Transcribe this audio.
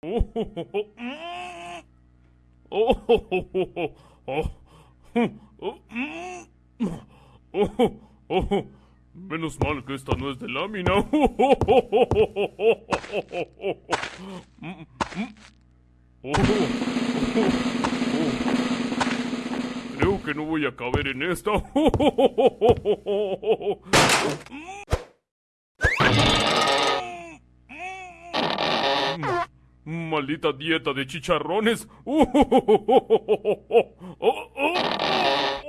Menos mal que esta no es de lámina. Creo que no voy a caber en esta. Maldita dieta de chicharrones.